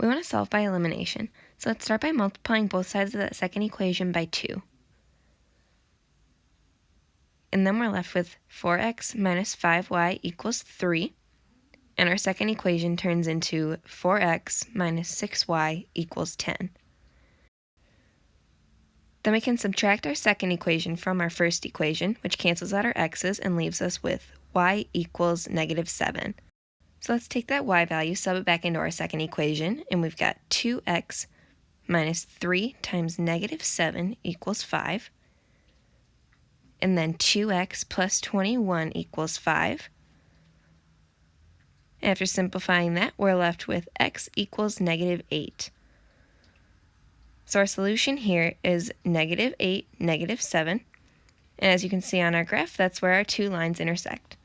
We want to solve by elimination, so let's start by multiplying both sides of that second equation by 2. And then we're left with 4x minus 5y equals 3. And our second equation turns into 4x minus 6y equals 10. Then we can subtract our second equation from our first equation, which cancels out our x's and leaves us with y equals negative 7. So let's take that y value, sub it back into our second equation, and we've got 2x minus 3 times negative 7 equals 5. And then 2x plus 21 equals 5. After simplifying that, we're left with x equals negative 8. So our solution here is negative 8, negative 7. And as you can see on our graph, that's where our two lines intersect.